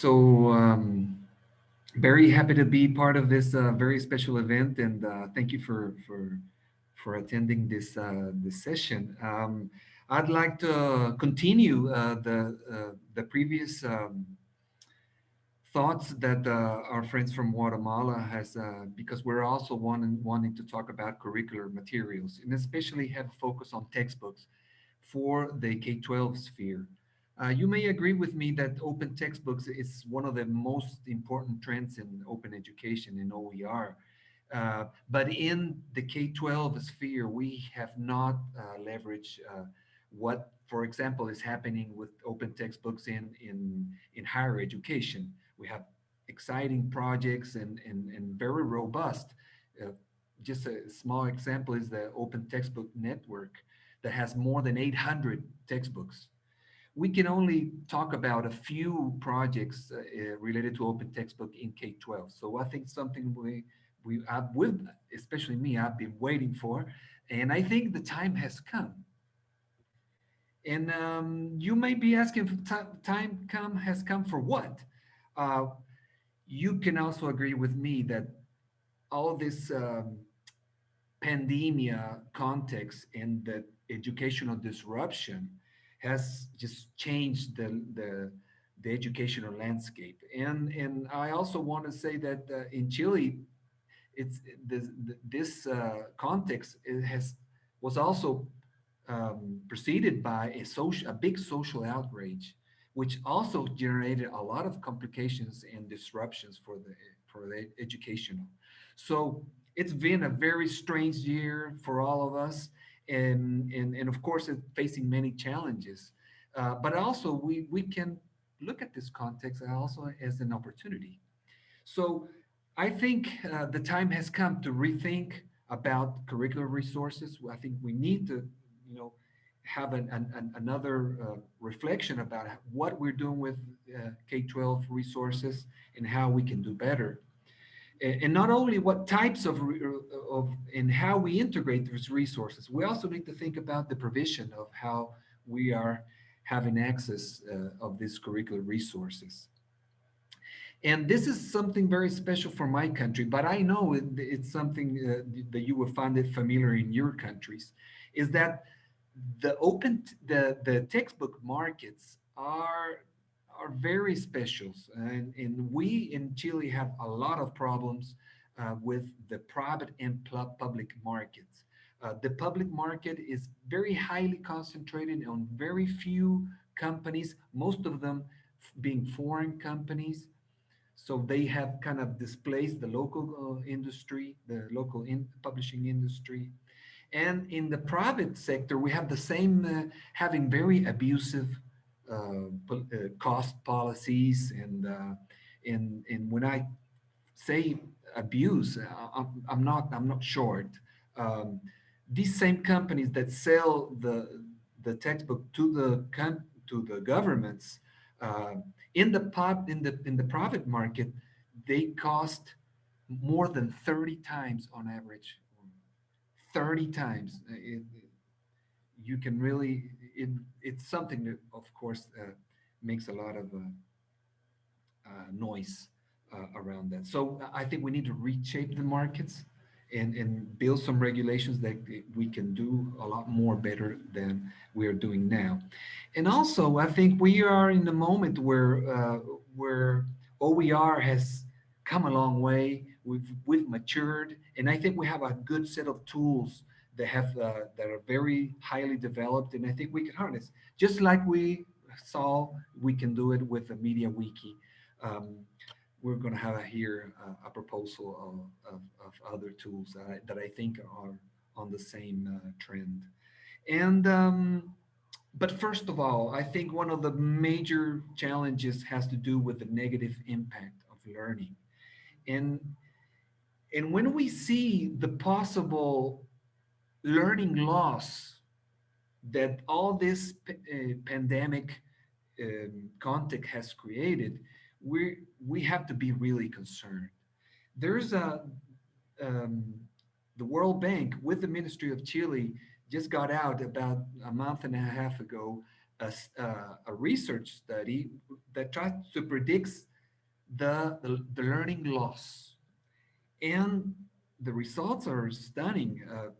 So um, very happy to be part of this uh, very special event, and uh, thank you for for for attending this uh, this session. Um, I'd like to continue uh, the uh, the previous um, thoughts that uh, our friends from Guatemala has, because we're also wanting wanting to talk about curricular materials, and especially have a focus on textbooks for the K-12 sphere. Uh, you may agree with me that open textbooks is one of the most important trends in open education in OER. Uh, but in the K-12 sphere, we have not uh, leveraged uh, what, for example, is happening with open textbooks in, in, in higher education. We have exciting projects and, and, and very robust. Uh, just a small example is the Open Textbook Network that has more than 800 textbooks we can only talk about a few projects uh, uh related to open textbook in K-12. So I think something we, we have with, especially me, I've been waiting for, and I think the time has come. And um, you may be asking, time come has come for what? Uh, you can also agree with me that all this um, pandemia context and the educational disruption has just changed the, the, the educational landscape. And, and I also want to say that uh, in Chile, it's this, this uh, context has was also um, preceded by a social, a big social outrage, which also generated a lot of complications and disruptions for the for the educational. So it's been a very strange year for all of us and, and, and of course it's facing many challenges. Uh, but also we, we can look at this context also as an opportunity. So I think uh, the time has come to rethink about curricular resources. I think we need to, you know, have an, an, another uh, reflection about what we're doing with uh, K-12 resources and how we can do better and not only what types of, of and how we integrate those resources, we also need to think about the provision of how we are having access uh, of these curricular resources. And this is something very special for my country, but I know it, it's something uh, that you will find it familiar in your countries, is that the open, the, the textbook markets are are very special. And, and we in Chile have a lot of problems uh, with the private and public markets. Uh, the public market is very highly concentrated on very few companies, most of them being foreign companies. So they have kind of displaced the local uh, industry, the local in publishing industry. And in the private sector, we have the same, uh, having very abusive cost policies and uh, and and when I say abuse, I'm, I'm not I'm not short. Um, these same companies that sell the the textbook to the to the governments uh, in the pub in the in the private market, they cost more than 30 times on average. 30 times. It, you can really it, it's something that, of course, uh, makes a lot of uh, uh, noise around that. So I think we need to reshape the markets and, and build some regulations that we can do a lot more better than we are doing now. And also, I think we are in the moment where uh, where OER has come a long way. We've we've matured, and I think we have a good set of tools that have uh, that are very highly developed, and I think we can harness just like we saw we can do it with the Media Wiki. Um, we're going to have here uh, a proposal of, of, of other tools that I, that I, think are on the same uh, trend. And um, but first of all, I think one of the major challenges has to do with the negative impact of learning. And, and when we see the possible learning loss that all this uh, pandemic um, context has created, we we have to be really concerned. There's a um, the World Bank with the Ministry of Chile just got out about a month and a half ago a, uh, a research study that tries to predict the, the, the learning loss. And the results are stunning. Uh,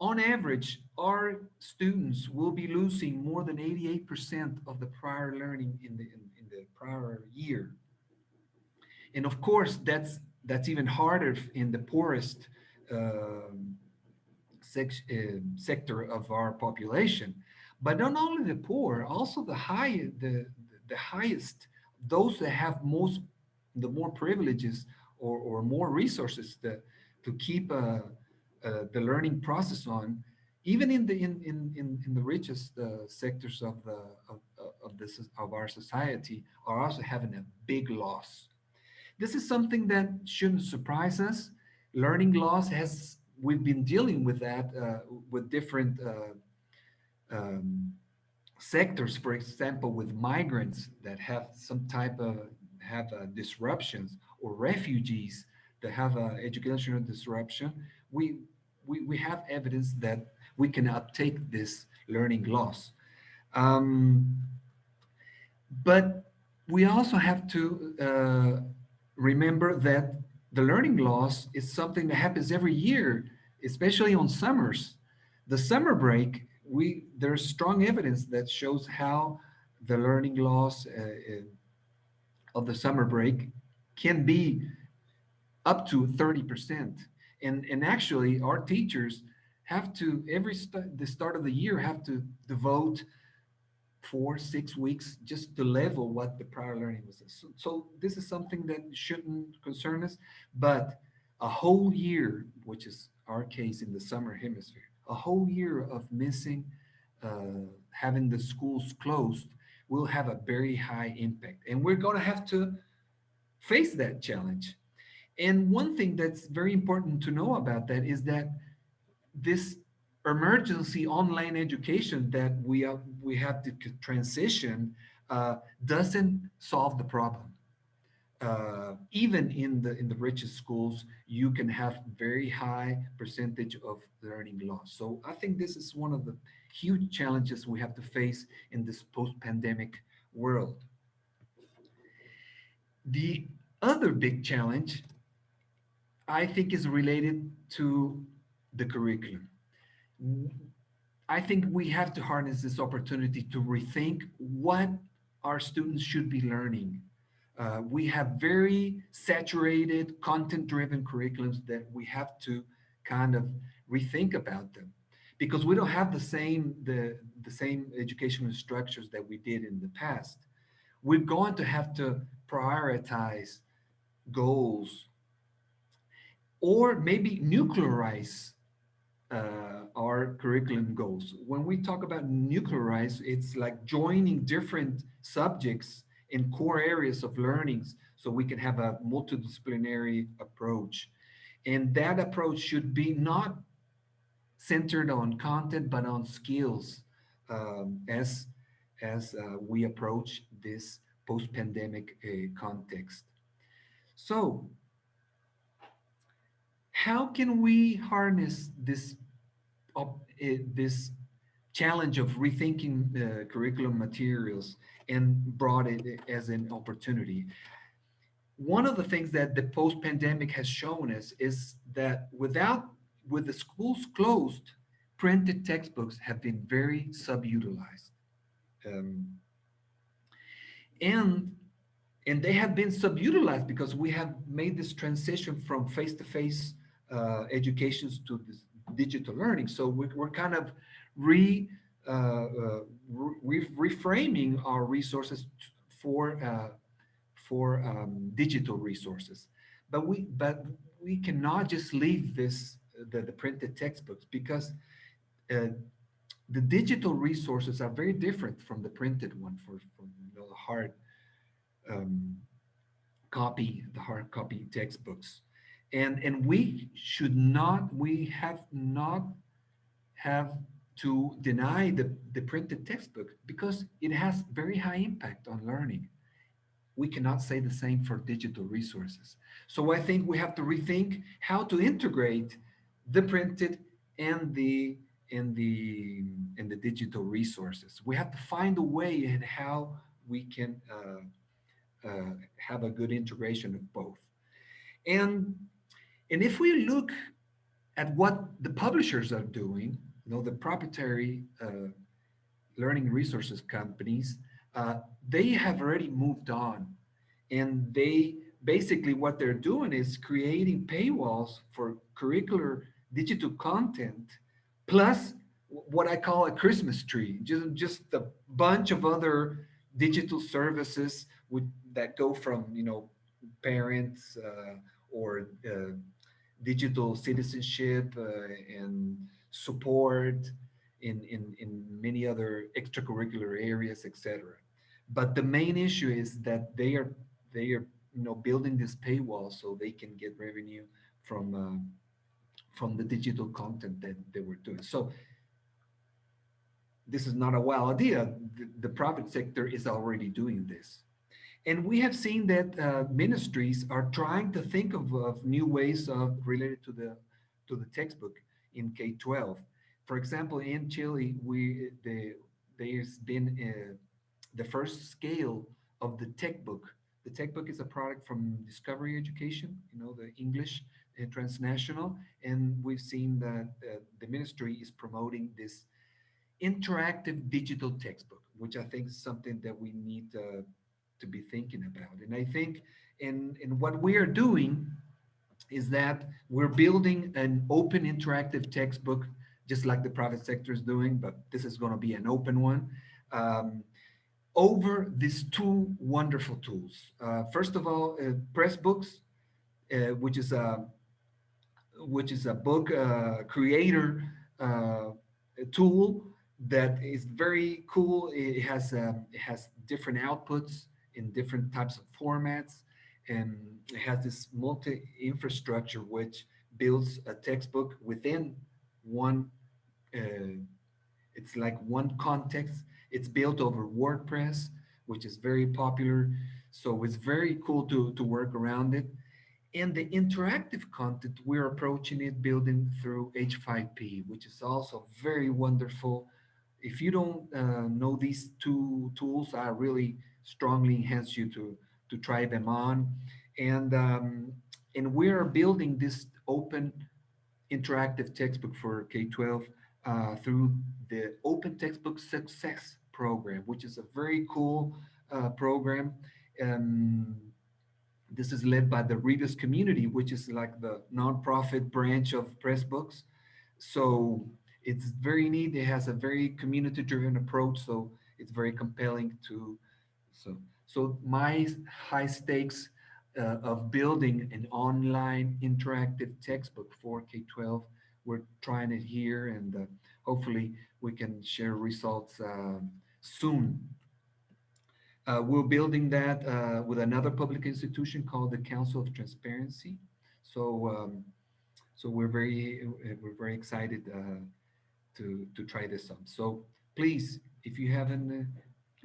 on average, our students will be losing more than 88% of the prior learning in the, in, in the prior year. And of course, that's, that's even harder in the poorest uh, sector of our population. But not only the poor, also the high, the, the highest, those that have most, the more privileges or, or more resources to, to keep uh, uh, the learning process on, even in the in in in, in the richest uh, sectors of the of, of this of our society, are also having a big loss. This is something that shouldn't surprise us. Learning loss has we've been dealing with that uh, with different uh, um, sectors, for example, with migrants that have some type of have uh, disruptions or refugees that have uh, educational disruption, we, we, we have evidence that we can uptake this learning loss. Um, but we also have to uh, remember that the learning loss is something that happens every year, especially on summers. The summer break we there's strong evidence that shows how the learning loss uh, uh, of the summer break can be up to 30%. And, and actually our teachers have to, every st the start of the year, have to devote four, six weeks just to level what the prior learning was. So, so this is something that shouldn't concern us, but a whole year, which is our case in the summer hemisphere, a whole year of missing, uh, having the schools closed will have a very high impact. And we're going to have to face that challenge. And one thing that's very important to know about that is that this emergency online education that we have, we have to transition uh, doesn't solve the problem uh, even in the in the richest schools, you can have very high percentage of learning loss. So I think this is one of the huge challenges we have to face in this post-pandemic world. The other big challenge, I think, is related to the curriculum. I think we have to harness this opportunity to rethink what our students should be learning. Uh, we have very saturated content-driven curriculums that we have to kind of rethink about them. Because we don't have the same the the same educational structures that we did in the past. We're going to have to prioritize goals or maybe nuclearize uh, our curriculum goals when we talk about nuclearize it's like joining different subjects in core areas of learnings so we can have a multidisciplinary approach. And that approach should be not centered on content, but on skills um, as, as uh, we approach this post-pandemic uh, context. So how can we harness this, uh, this challenge of rethinking the curriculum materials and brought it as an opportunity. One of the things that the post-pandemic has shown us is that without, with the schools closed, printed textbooks have been very subutilized. Um, and and they have been subutilized because we have made this transition from face-to-face -face, uh, educations to digital learning. So we're, we're kind of re, uh, uh, re reframing our resources for uh, for um, digital resources. But we but we cannot just leave this the, the printed textbooks because uh, the digital resources are very different from the printed one for, for you know, the hard um, copy, the hard copy textbooks. And, and we should not, we have not have to deny the, the printed textbook because it has very high impact on learning. We cannot say the same for digital resources. So I think we have to rethink how to integrate the printed and the and the and the digital resources. We have to find a way in how we can uh, uh, have a good integration of both. And, and if we look at what the publishers are doing, you know, the proprietary uh, learning resources companies, uh, they have already moved on. And they basically what they're doing is creating paywalls for curricular digital content plus what I call a Christmas tree, just, just a bunch of other digital services with, that go from, you know, parents uh, or uh, digital citizenship uh, and support in, in, in many other extracurricular areas, etc. But the main issue is that they are they are you know building this paywall so they can get revenue from uh, from the digital content that they were doing. So this is not a wild idea. The, the private sector is already doing this. And we have seen that uh, ministries are trying to think of, of new ways of related to the to the textbook in K-12. For example, in Chile, we the, there's been uh, the first scale of the textbook. The textbook is a product from Discovery Education, you know, the English uh, transnational, and we've seen that uh, the ministry is promoting this interactive digital textbook, which I think is something that we need to be thinking about. And I think in, in what we are doing is that we're building an open interactive textbook, just like the private sector is doing, but this is going to be an open one, um, over these two wonderful tools. Uh, first of all, uh, Pressbooks, uh, which is a which is a book uh, creator uh, tool that is very cool. It has um, it has different outputs in different types of formats, and it has this multi infrastructure which builds a textbook within one. Uh, it's like one context. It's built over WordPress, which is very popular. So it's very cool to to work around it. And the interactive content, we're approaching it building through H5P, which is also very wonderful if you don't uh, know these two tools, I really strongly enhance you to to try them on. And um, and we're building this open interactive textbook for K-12 uh, through the Open Textbook Success Program, which is a very cool uh, program. Um, this is led by the Rebus Community, which is like the nonprofit branch of Pressbooks. So it's very neat. It has a very community-driven approach, so it's very compelling to. So, so my high stakes uh, of building an online interactive textbook for K-12, we're trying it here, and uh, hopefully we can share results uh, soon. Uh, we're building that uh, with another public institution called the Council of Transparency. So, um, so we're very we're very excited uh, to, to try this out. So please, if you haven't,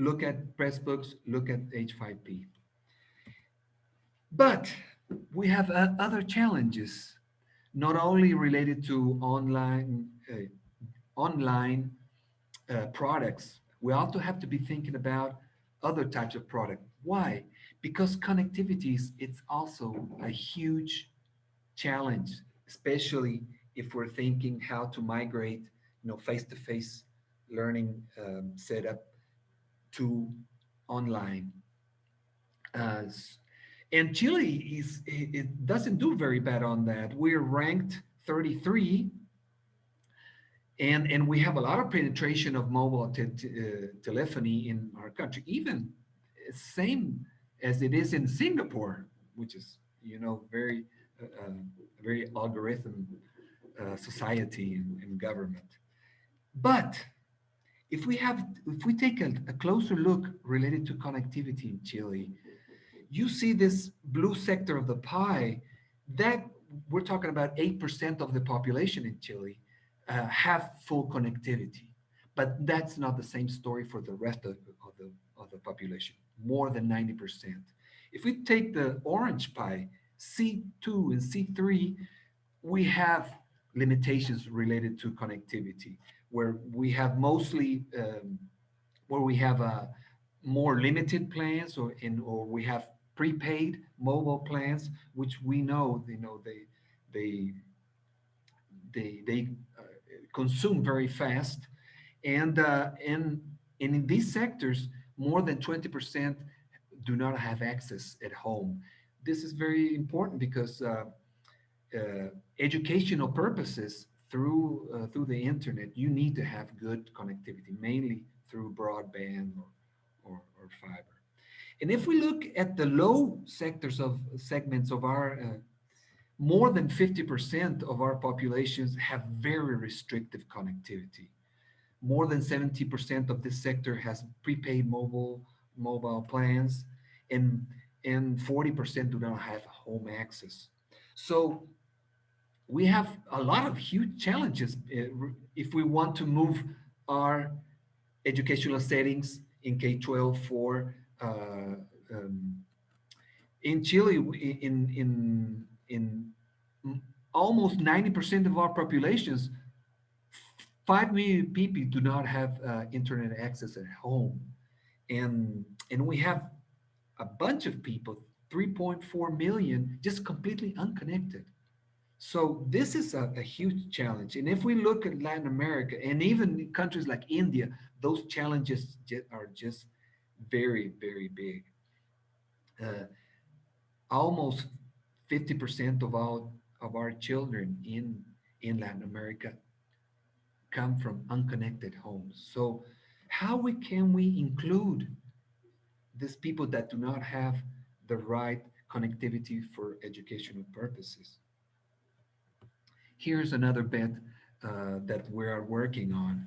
look at Pressbooks, look at H5P. But we have uh, other challenges, not only related to online, uh, online uh, products, we also have to be thinking about other types of product. Why? Because connectivity is it's also a huge challenge, especially if we're thinking how to migrate you know, face-to-face learning um, setup to online. Uh, and Chile is it, it, doesn't do very bad on that. We're ranked 33, and and we have a lot of penetration of mobile te uh, telephony in our country, even same as it is in Singapore, which is you know very uh, uh very algorithm uh, society and, and government. But if we have, if we take a, a, closer look related to connectivity in Chile, you see this blue sector of the pie that we're talking about 8% of the population in Chile uh, have full connectivity. But that's not the same story for the rest of, of, the, of the population, more than 90%. If we take the orange pie, C2 and C3, we have limitations related to connectivity where we have mostly um, where we have a, more limited plans or in or we have prepaid mobile plans which we know you know they they they they uh, consume very fast. And uh, and and in these sectors more than 20% do not have access at home. This is very important because uh, uh, educational purposes through uh, through the internet you need to have good connectivity mainly through broadband or, or, or fiber. And if we look at the low sectors of segments of our uh, more than 50% of our populations have very restrictive connectivity. More than 70% of this sector has prepaid mobile mobile plans and and 40% do not have home access. So we have a lot of huge challenges uh, if we want to move our educational settings in K-12 for uh, um, in Chile in in in almost 90% of our populations 5 million people do not have uh, internet access at home. And and we have a bunch of people 3.4 million just completely unconnected so this is a, a, huge challenge. And if we look at Latin America and even countries like India, those challenges are just very, very big. Uh, almost 50% of all of our children in, in Latin America come from unconnected homes. So how we, can we include these people that do not have the right connectivity for educational purposes? Here's another bet uh, that we are working on.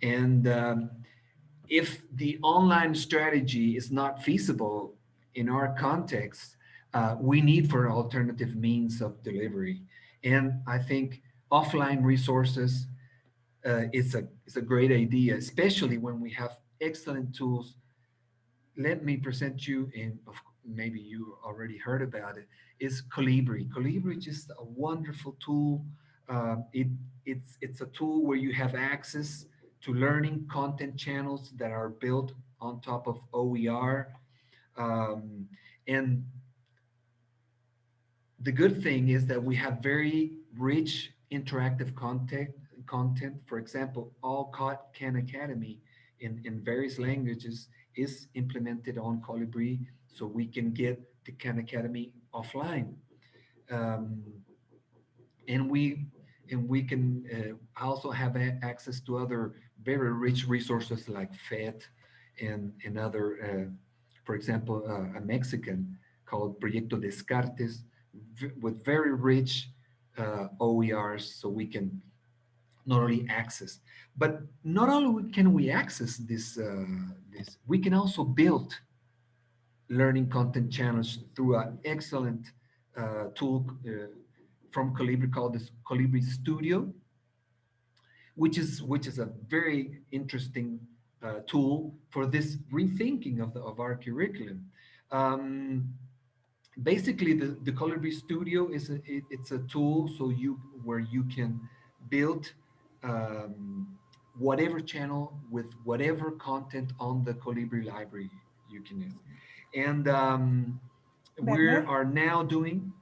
And um, if the online strategy is not feasible in our context, uh, we need for alternative means of delivery. And I think offline resources uh, is a is a great idea, especially when we have excellent tools. Let me present you in, maybe you already heard about it, is Kolibri. Kolibri is just a wonderful tool uh, it, it's, it's a tool where you have access to learning content channels that are built on top of OER. Um, and the good thing is that we have very rich interactive content. content. For example, all Khan Academy in, in various languages is implemented on Kolibri, so we can get the Khan Academy offline. Um, and we and we can uh, also have access to other very rich resources like PhET and, and other, uh, for example, uh, a Mexican called Proyecto Descartes with very rich uh, OERs so we can not only access, but not only can we access this, uh, this we can also build learning content channels through an excellent uh, tool from Kolibri called this Kolibri Studio, which is which is a very interesting uh, tool for this rethinking of the of our curriculum. Um, basically, the the Kolibri Studio is a, it, it's a tool so you where you can build um, whatever channel with whatever content on the Kolibri library you can use, and um, we are now doing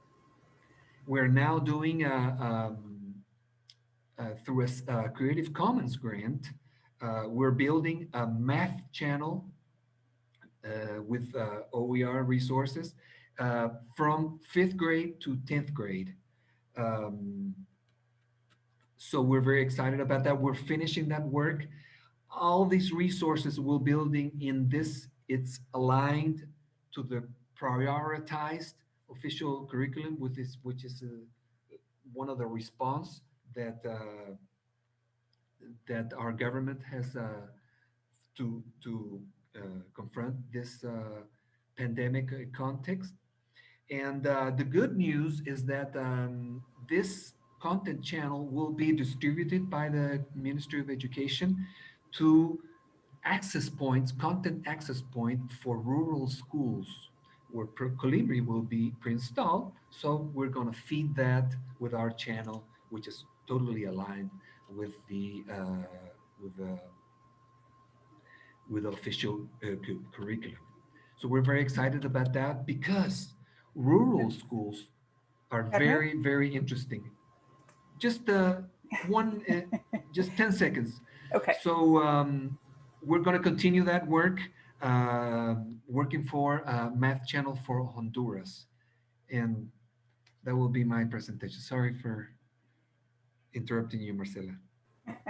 we're now doing a, um, uh, through a, a, Creative Commons grant, uh, we're building a math channel uh, with uh, OER resources uh, from fifth grade to 10th grade. Um, so we're very excited about that. We're finishing that work. All these resources we're building in this, it's aligned to the prioritized official curriculum, which is which is uh, one of the response that uh, that our government has uh, to to confront this pandemic context. And the good news is that um, this content channel will be distributed by the Ministry of Education to access points, content access point for rural schools where Kolibri will be pre-installed. So we're going to feed that with our channel, which is totally aligned with the uh, with the with the official uh, curriculum. So we're very excited about that because rural schools are very, very interesting. Just uh, one, uh, just 10 seconds. Okay. So um, we're going to continue that work, uh, working for uh, Math Channel for Honduras. And that will be my presentation. Sorry for interrupting you, Marcela.